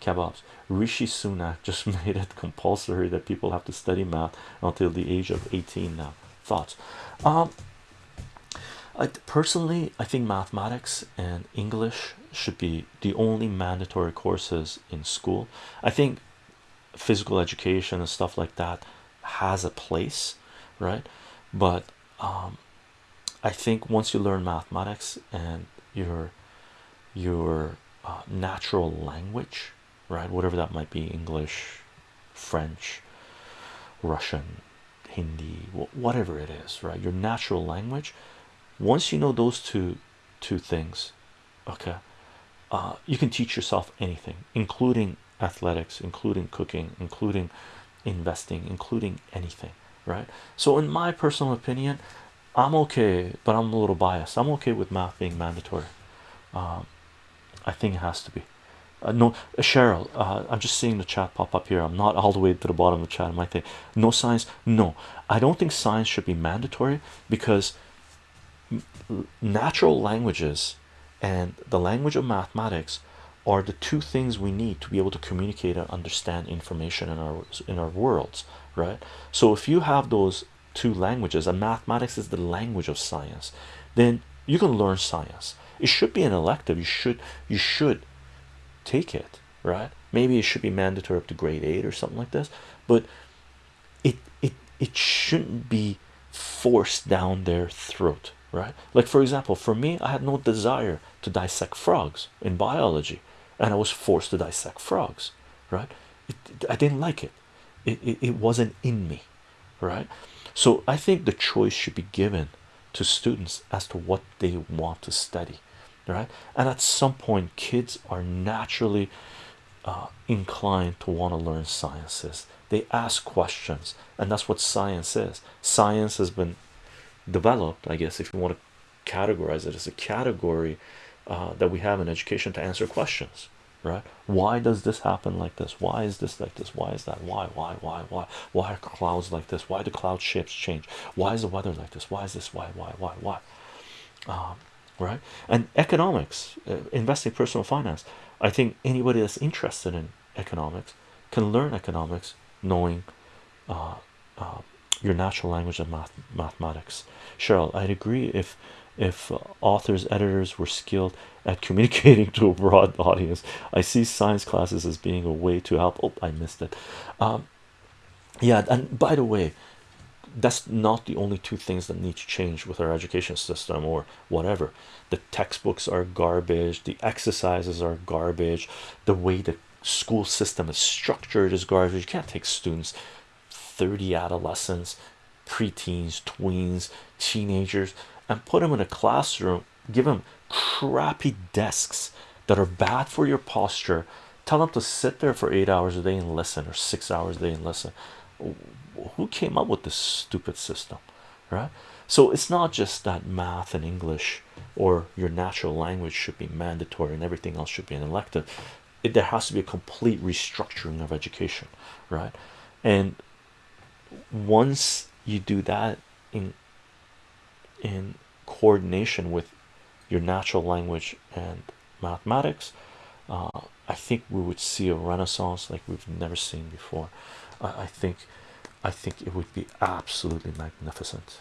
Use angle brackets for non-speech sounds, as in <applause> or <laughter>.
kebabs. Rishi Sunak just <laughs> made it compulsory that people have to study math until the age of 18 now. Thoughts? Um, I personally I think mathematics and English should be the only mandatory courses in school. I think physical education and stuff like that has a place, right? But um, I think once you learn mathematics and your your uh, natural language, right, whatever that might be, English, French, Russian, Hindi, whatever it is, right, your natural language. Once you know those two two things, okay, uh, you can teach yourself anything, including athletics, including cooking, including investing, including anything, right? So, in my personal opinion, I'm okay, but I'm a little biased. I'm okay with math being mandatory. Um, I think it has to be. Uh, no, uh, Cheryl, uh, I'm just seeing the chat pop up here. I'm not all the way to the bottom of the chat. I might think no science. No, I don't think science should be mandatory because natural languages and the language of mathematics are the two things we need to be able to communicate and understand information in our in our worlds right so if you have those two languages and mathematics is the language of science then you can learn science it should be an elective you should you should take it right? Maybe it should be mandatory up to grade 8 or something like this but it it it shouldn't be forced down their throat right? Like for example for me i had no desire to dissect frogs in biology and i was forced to dissect frogs right? It i didn't like it. it it, it wasn't in me right? So i think the choice should be given to students as to what they want to study right? And at some point kids are naturally uh, inclined to want to learn sciences. They ask questions and that's what science is. Science has been developed i guess if you want to categorize it as a category uh, that we have in education to answer questions right? Why does this happen like this? Why is this like this? Why is that? Why why why why? Why are clouds like this? Why do cloud shapes change? Why is the weather like this? Why is this? Why why why why? Um, right? And economics uh, investing personal finance i think anybody that's interested in economics can learn economics knowing uh, uh, your natural language and math mathematics. Cheryl i'd agree if if authors editors were skilled at <laughs> communicating to a broad audience. I see science classes as being a way to help. Oh i missed it. Um, yeah and by the way that's not the only two things that need to change with our education system or whatever. The textbooks are garbage the exercises are garbage the way the school system is structured is garbage. You can't take students 30 adolescents preteens tweens teenagers and put them in a classroom give them crappy desks that are bad for your posture. Tell them to sit there for eight hours a day and listen or six hours a day and listen who came up with this stupid system right? So it's not just that math and english or your natural language should be mandatory and everything else should be an elective it, there has to be a complete restructuring of education right? And once you do that in in coordination with your natural language and mathematics uh, I think we would see a renaissance like we've never seen before. I think I think it would be absolutely magnificent